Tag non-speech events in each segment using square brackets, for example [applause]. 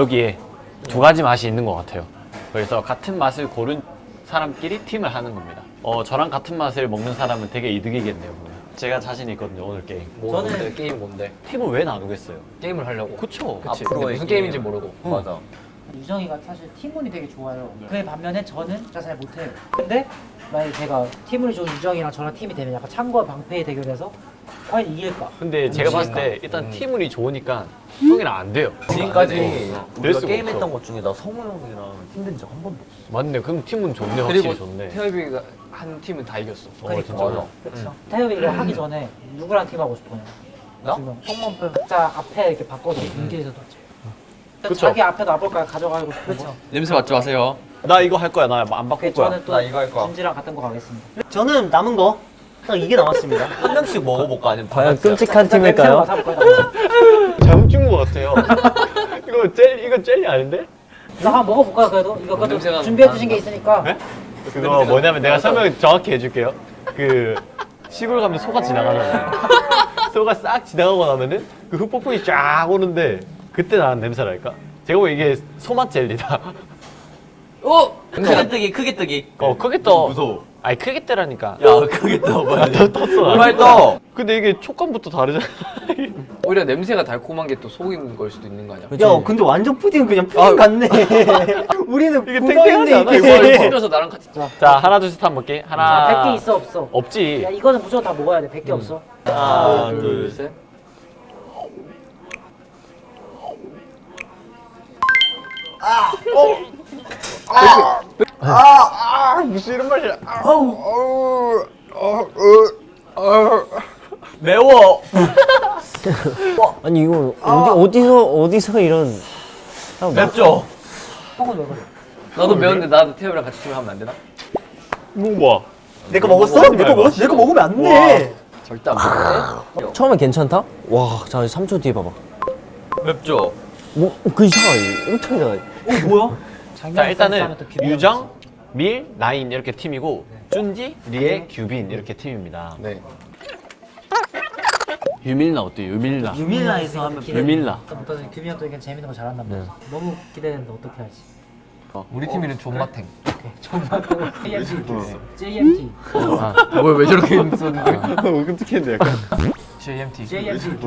여기에 두 가지 맛이 있는 것 같아요. 그래서 같은 맛을 고른 사람끼리 팀을 하는 겁니다. 어, 저랑 같은 맛을 먹는 사람은 되게 이득이겠네요. 그러면. 제가 자신 있거든요, 오늘 게임. 뭐 저는- 뭔데? 게임 뭔데? 팀을 왜 나누겠어요? 게임을 하려고. 그쵸? 그치. 앞으로의 근데 무슨 게임. 게임인지 모르고. 맞아. 유정이가 사실 팀운이 되게 좋아요. 그에 반면에 저는 진짜 잘 못해요. 근데 만약에 제가 팀운이 좋은 유정이랑 저랑 팀이 되면 약간 창과 방패의 대결에서 과연 이길까? 근데 제가 봤을 때 일단 팀운이 좋으니까 형이랑 안 돼요. 지금까지 될 우리가 게임했던. 것 중에 나 성우 형이랑 힘든 적 한 번도 없어. 맞네. 그럼 팀은 좋네, 확실히 그리고 좋네. 태엽이가 한 팀은 다 이겼어. 어, 그러니까. 진짜. 맞아. 그렇죠. 태엽이 이거 하기 전에 누구랑 팀 하고 싶어요? 나? 지금 성범표 각자 앞에 이렇게 바꿔서 인기에서 뒀죠. 그쵸. 자기 앞에 놔볼까요? 가져가고 싶은 거. 냄새 맡지 마세요. 나 이거 할 거야. 나 안 바꿀 거야. 저는 또나 이거 할 거야. 준지랑 같은 거 가겠습니다. 저는 남은 거 딱 이게 남았습니다. 한 명씩 먹어볼까 아니면 다 과연 끔찍한 팀일까요? 나 잘못 준것 같아요. [laughs] 이거 젤 이거 젤리 아닌데? 한번 먹어볼까요? 그래도 이거 그래도 냄새가 준비해 두신 게 있으니까. 네? 그거 뭐냐면 내가 설명 정확히 해줄게요. 그 시골 가면 소가 지나가잖아요. [laughs] 소가 싹 지나가고 나면은 그 흙폭풍이 쫙 오는데 그때 나는 냄새랄까? 제가 보기엔 이게 소맛 젤리다. 오! 크게 뜨기 크게 뜨기. 어 크게 떠. 무서워. 아니 크게 떠라니까. 야 크게 떠 빨리. 더 떴어. 빨리 떠. 근데 이게 촉감부터 다르잖아. 오히려 냄새가 달콤한 게 또 속인 걸 수도 있는 거 아니야? 야, 근데 완전 푸딩은 그냥 푸딩 같네. [laughs] 우리는 이게 탱탱하지 않아? 이거. 혼자서 나랑 같이 자 하나 둘셋 한번 볼게. 자, 하나. 100개 있어 없어? 없지. 야 이거는 무조건 다 먹어야 돼. 100개 없어. 하나 둘, 둘. 셋. 무슨 이런 말이야? 매워. [laughs] 아니 이거 어디 어디서 어디서 이런 맵죠. 나도 매운데 나도 태엽이랑 같이 팀을 하면 안 되나? 뭐 봐. 내거 먹었어? 내거 먹었어? 내거 먹으면 안 돼. 절대 안 먹는데? 처음에 괜찮다? 와, 자 3초 뒤에 봐봐. 맵죠. 뭐 그 이상하 엄청 이상하. 어 뭐야? 자 일단은 유정, 밀, 나인 이렇게 팀이고 쭌지, 리에, 규빈 이렇게 팀입니다. 네. 유밀라 어때요? 유밀라. 유밀라에서 하면 유밀라. 어떤 규빈이 형또 이게 재밌는 거 잘한단 말이야. 너무 기대되는데 어떻게 할지. 우리 팀 이름 존마탱. 정말 JMT. JMT. 뭐왜 저렇게 썼는데? [laughs] 끔찍했는데 약간. JMT. JMT. [laughs]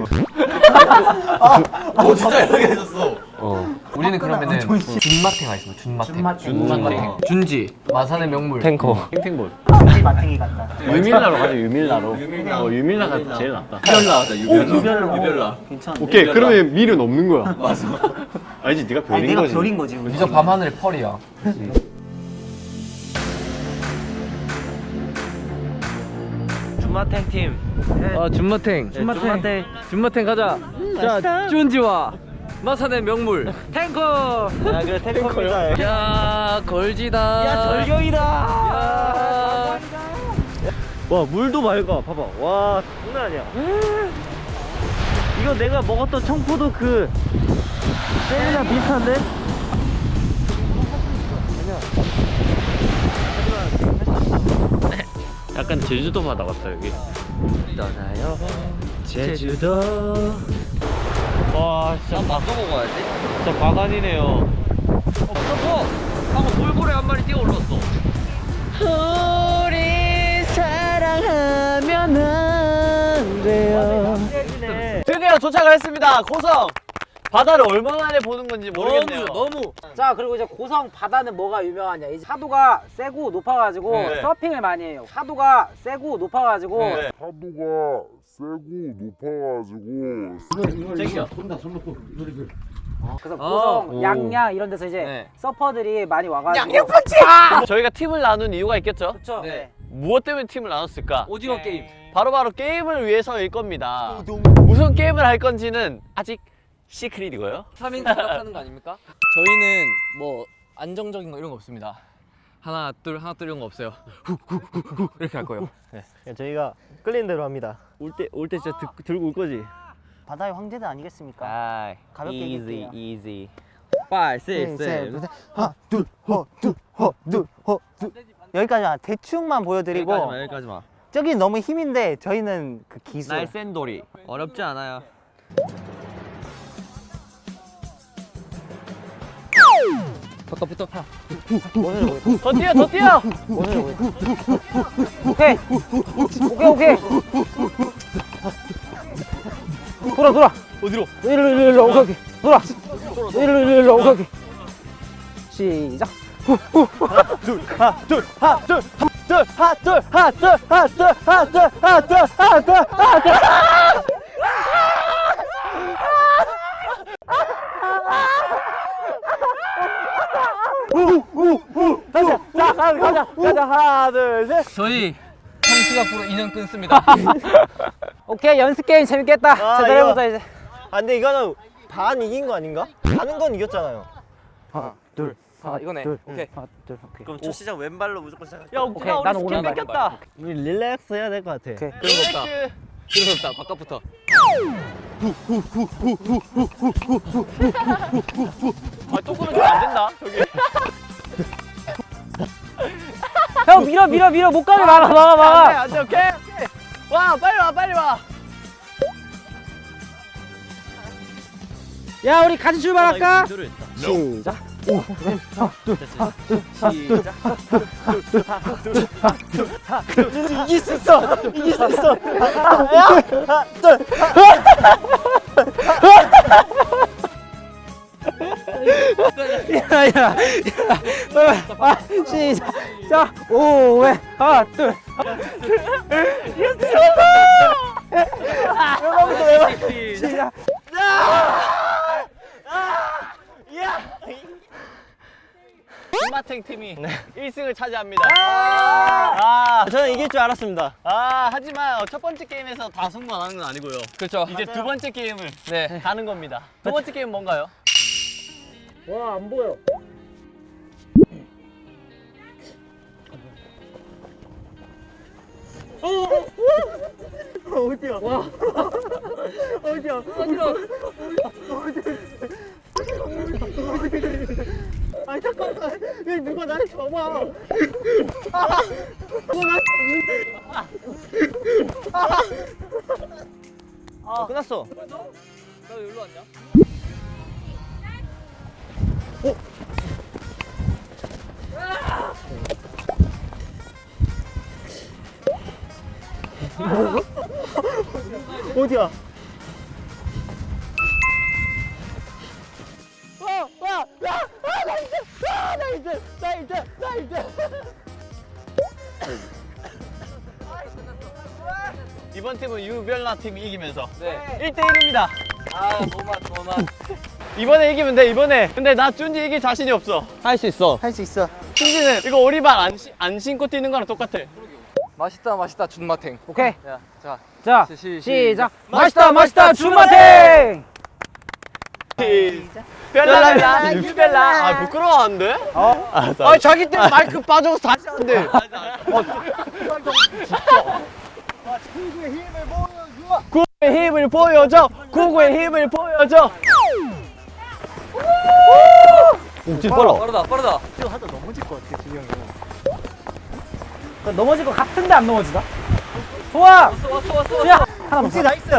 어 진짜 이렇게 해줬어. 어. 우리는 그러면은 준마탱 하겠습니다. 준마탱. 준마탱. 준마탱. 준지. 마산의 명물. 탱커. 탱탱볼. 준지 마탱이 같다. 유밀라로 가자 유밀라로. 어 유밀라가 제일 낫다. 유별나 하자 유별나. 유별나. 유별나. 괜찮아. 오케이 그러면 밀은 없는 거야. [laughs] 맞아. 아니지 네가 아니, 별인 내가 거지. 별인 거지. 우리. 니저 밤하늘의 펄이야. 준마탱 팀. 아 준마탱. 준마탱. 준마탱 가자. 자 준지와 마산의 명물. 탱커. 야, 그래 탱커입니다. 야 걸지다. 야, 절경이다. 와, 물도 맑아. 봐봐. 와, 장난 아니야. 이거 내가 먹었던 청포도 그 젤리랑 비슷한데? 약간 제주도 바다 같다 여기. 떠나요. 제주도. 와 진짜 바, 바꿔 먹어야지. 진짜 바간이네요. 어, 하고 돌고래 한 마리 뛰어 올랐어. 우리 사랑하면 안 돼요. 드디어 도착을 했습니다. 고성. 바다를 얼마 만에 보는 건지 모르겠네요. 너무. 자 그리고 이제 고성 바다는 뭐가 유명하냐 이제 파도가 세고 높아가지고 네. 서핑을 많이 해요 파도가 세고 높아가지고 네. 파도가 세고 높아가지고 그래서 고성 오. 양양 이런 데서 이제 네. 서퍼들이 많이 와가지고 저희가 팀을 나눈 이유가 있겠죠? 그렇죠 네. 무엇 때문에 팀을 나눴을까? 오징어 게임. 바로바로 게임을 위해서일 겁니다. 무슨 게임을 할 건지는 아직 secret이고요. 3인 생각하는 거 아닙니까? [laughs] 저희는 뭐 안정적인 거 이런 거 없습니다. 하나 둘 하나 둘 이런 거 없어요. 후후후후 이렇게 할 거예요. [laughs] 저희가 끌린 대로 합니다. 올 때 올때 진짜 드, 들고 올 거지. 바다의 황제들 아니겠습니까? 아, 가볍게 easy, 얘기해요. easy. 5 셋, 셋, 넷. 하나, 둘, 허, 둘, 허, 둘, 허, 둘. 여기까지만 대충만 보여드리고 여기까지만. 저기 너무 힘인데 저희는 그 기술. 날쌘돌이. 어렵지 않아요. 바깥부터. 더 뛰어 더 뛰어. 오케이. 오케이 오케이. 돌아 돌아. 어디로? 일로 일로 일로 오케이 오케이. 돌아. 일로 일로 일로 오케이 오케이. 시작 자 가자 가자 가자 하나 둘셋 저희 형식 앞으로 인연 끊습니다. 오케이 연습 게임 재밌겠다 아, 제대로 해보자 이제 아 근데 이거는 반 이긴 거 아닌가? 가는 건 이겼잖아요. 하나 둘 아 이거네. 둘 오케이. 하나 둘 오케이 그럼 첫 시작 왼발로 무조건 시작. 야 오케이 나는 오른발 우리 릴렉스 해야 될 것 같아. 오케이 그런 거 없다. 그런 거 없다. 바깥부터. 아또 끊어지면 안 된다. 저기. [laughs] 형 밀어 밀어 밀어. 못 가게 막아 막아 막아. 안돼 오케이 오케이. 와 빨리 와 빨리 와. 야 우리 같이 출발할까? 시작. 이길 수 있어. 이길 수 있어. 야야 아, 시작. 자 오회 하나 둘. 시작. 김마탱 팀이 1승을 차지합니다. 아, 저는 이길 줄 알았습니다. 아 하지만 첫 번째 게임에서 다 승부하는 건 아니고요. 그렇죠. 이제 두 번째 게임을 네. 가는 겁니다. 두 번째 게임 뭔가요? 와 안 보여. 어, 끝났어. 나 여기로 왔냐? 어디야? 이번 팀은 유별나 팀이 이기면서 네. 1대1입니다. 아 너만 너만. 이번에 이기면 돼 이번에. 근데 나 준지 이길 자신이 없어. 할 수 있어. 할 수 있어. 준지는 이거 오리발 안, 신- 안 신고 뛰는 거랑 똑같아. 맛있다 맛있다 준마탱. 오케이. 야, 자. 자 시- 시- 시작. 시작. 맛있다 맛있다 준마탱! 별라 유별나 아 부끄러워하는데? 어? 아 자기 때 마이크 빠져서 다시 하는데. 구구의 힘을 보여줘. 구구의 힘을 보여줘 옥진 빨라 빠르다 빠르다. 넘어질 것 같은데 안 넘어지다 좋아! 왔어 왔어 왔어. 야 하나 먹자. nice.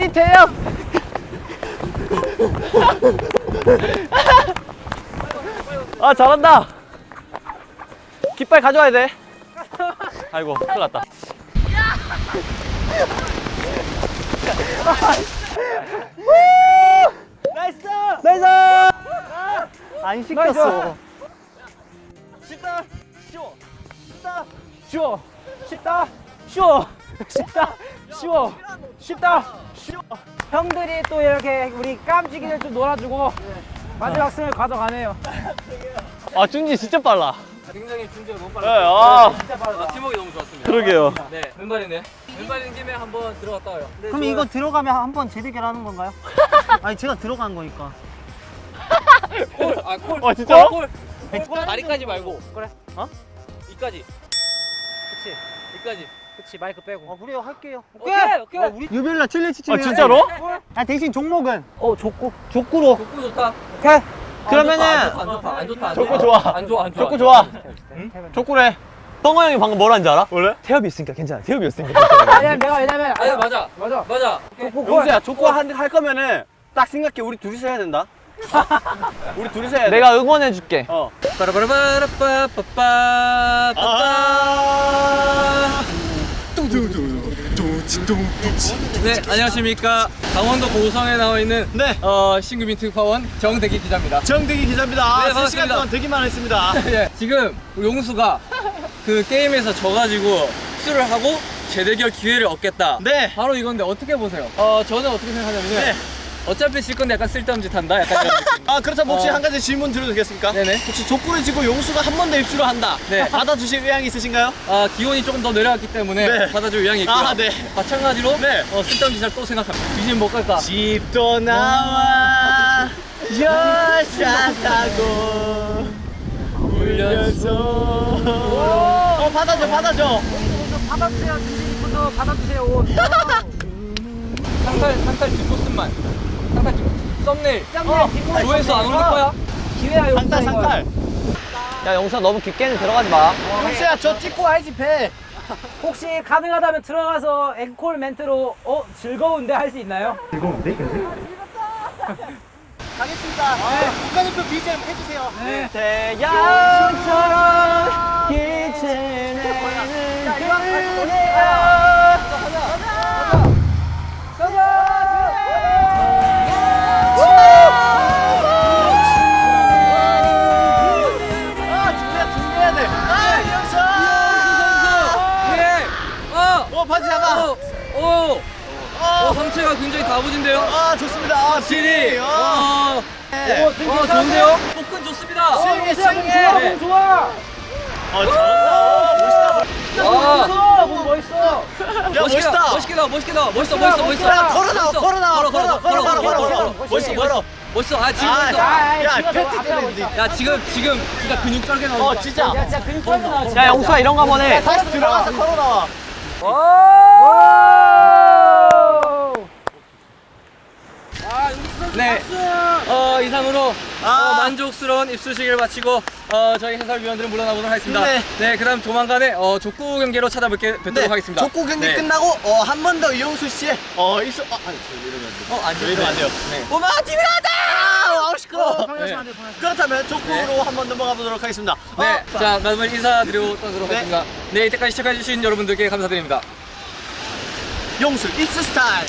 이 대형 [laughs] 아 잘한다. 깃발 가져와야 돼. 아이고 큰일 났다 nice 안 시켰어. 쉽다 쉬워 쉽다 쉬워 쉽다 쉬워 쉽다 쉬워 쉽다 쉬워 형들이 또 이렇게 우리 깜찍이들 좀 놀아주고 마지막 승을 가져가네요. 아 준지 진짜 빨라. 굉장히 준비가 너무 네, 빨라. 아 아, 팀워크 너무 좋았습니다. 그러게요. 네 왼발이네. 왼발인 김에 한번 들어갔다 와요. 그럼 이거 들어가면 한번 재대결 하는 건가요? [laughs] 아니 제가 들어간 거니까 콜. 아 콜. 어, 진짜로? 콜. 콜. 다리까지 말고. 그래. 어? 이까지. 그치 이까지. 그치 마이크 빼고 어 그래요 할게요 오케이 오케이. 어, 우리 유별나 칠레치 아 치면 진짜로? 아 대신 종목은 어 좋고 족구로 족구 좋다. 오케이 안 그러면은 좋다, 안 좋다 안 좋다. 안 족구 좋다. 좋아. 안 좋아 안 좋아. 족구 좋아 족구래 덩어 형이 방금 뭐라는 줄 알아? 원래? 태엽이 있으니까 괜찮아. 태엽이 있으니까. 왜냐면 [laughs] 내가 왜냐면 아니 맞아 맞아. 맞아 용수야 조커 한, 할 거면은 딱 생각해 우리 둘이서 해야 된다 [laughs] 우리 둘이서 해야 돼 내가 응원해 줄게. 어. 빠라바라바라빠빠빠빠 네 안녕하십니까 강원도 고성에 나와 있는 네. 어, 신규 민트 파원 정대기 기자입니다 정대기 기자입니다. 네, 아, 세 반갑습니다. 시간 동안 되기만 했습니다. 네, [laughs] 지금 용수가 그 게임에서 져가지고 수를 하고 재대결 기회를 얻겠다 네. 바로 이건데 어떻게 보세요? 어 저는 어떻게 생각하냐면요 네. 어차피 질 건데 약간 쓸데없는 짓 한다 약간 [laughs] 아 그렇다면 혹시 어. 한 가지 질문 드려도 되겠습니까? 네네. 혹시 족구를 지고 용수가 한 번 더 입수를 한다. 네. 받아주실 의향이 있으신가요? 아 기온이 조금 더 내려갔기 때문에 네. 받아줄 의향이 있고요 아, 네. 마찬가지로 네. 어, 쓸데없는 짓을 또 생각합니다 뒤집어 못 갈까? 집도 나와 열차 타고 울려서 어 받아줘 받아줘 받아주세요. 준비분도 받아주세요. 옷. 상탈 상탈 뒷모습만 상탈 뒷 썸네일 어, 조회수 안 오를 거야? 기회야 상탈 상탈 야 영수야 너무 깊게는 들어가지 마. 용수야 저 찍고 와야지 배 혹시 가능하다면 들어가서 앵콜 멘트로 어 즐거운데 할 수 있나요? [laughs] 가겠습니다. 네. 국가대표 BGM 해주세요. 네. 태양처럼 빛을 내는 아 수영해 몸 좋아. 어 잘한다. 멋있다. 아! 멋있어, 몸 멋있어. 야 멋있다. 멋있게 나와 멋있게 나와 멋있어 멋있어 멋있어. 야, 걸어 나와, 멋있어. 걸어 나와, 걸어 걸어 걸어 걸어 걸어 걸어. 멋있게 걸어. 멋있어. 아 지금 아, 멋있어 야, 야, 때문에 하고 야 지금 지금 진짜 근육 쩔게 나온다 어 진짜. 야, 진짜 근육 떨고 나와. 야 영수야. 이런 거 한번 해. 다시 들어가서 걸어 나와. 네. 어 이상으로 아. 어, 만족스러운 입수식을 마치고 어 저희 해설위원들은 물러나보도록 하겠습니다. 네. 네. 그다음 조만간에 어 족구 경기로 찾아뵙게 뵙도록 하겠습니다. 족구 경기 네. 끝나고 어, 한 번 더 이용수 씨의 어 있어 아 아니 저 이러면 안 돼. 어, 안 돼요. 이러면 안 돼요. 네. 오마 팀이 하다! 아우 시끄러. 네. 그렇다면 족구로 한 번 넘어가 보도록 하겠습니다. 네. 어, 자, 마지막 인사드리고 떠나도록 네. 하겠습니다. 네, 이때까지 시청해 주신 여러분들께 감사드립니다. 용수 익스 스타일.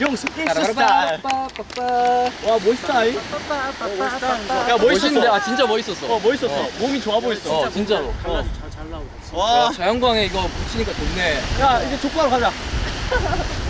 용수 익스 스타일. 와 멋있다. 이. 야 멋있는데. 아, 진짜 멋있었어. 어 멋있었어. 몸이 좋아 보였어. 어, 진짜로. 어. 와. 야, 자연광에 이거 붙이니까 좋네. 야 이제 족구하러 가자. [laughs]